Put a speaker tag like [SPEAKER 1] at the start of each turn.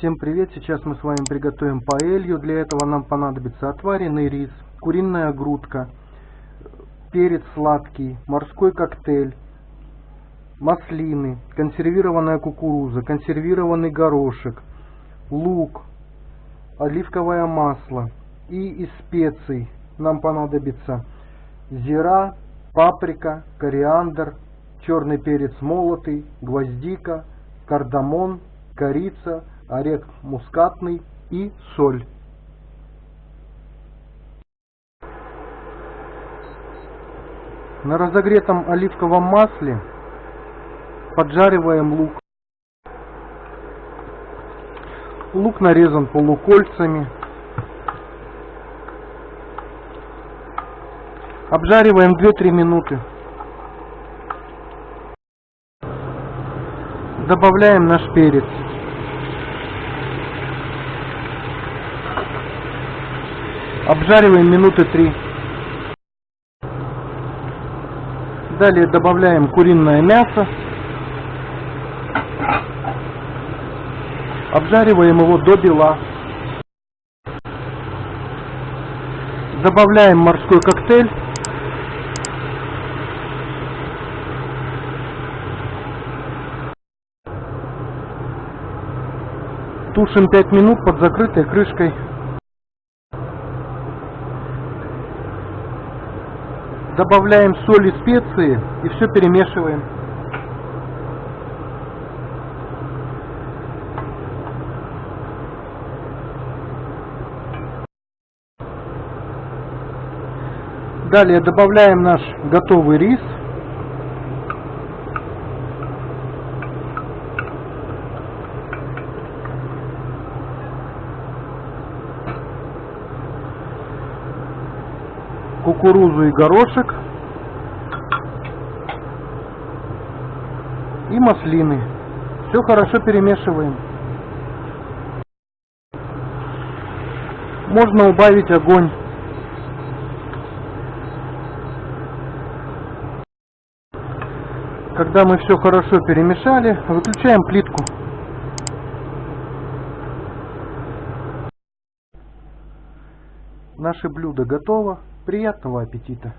[SPEAKER 1] Всем привет! Сейчас мы с вами приготовим паэлью. Для этого нам понадобится отваренный рис, куриная грудка, перец сладкий, морской коктейль, маслины, консервированная кукуруза, консервированный горошек, лук, оливковое масло. И из специй нам понадобится зира, паприка, кориандр, черный перец молотый, гвоздика, кардамон, корица, орех мускатный и соль. На разогретом оливковом масле поджариваем лук. Лук нарезан полукольцами. Обжариваем 2-3 минуты. Добавляем наш перец. Обжариваем минуты 3. Далее добавляем куриное мясо. Обжариваем его до бела. Добавляем морской коктейль. Тушим 5 минут под закрытой крышкой. Добавляем соль и специи и все перемешиваем. Далее добавляем наш готовый рис. Кукурузу и горошек и маслины. Все хорошо перемешиваем. Можно убавить огонь. Когда мы все хорошо перемешали, выключаем плитку. Наше блюдо готово. Приятного аппетита!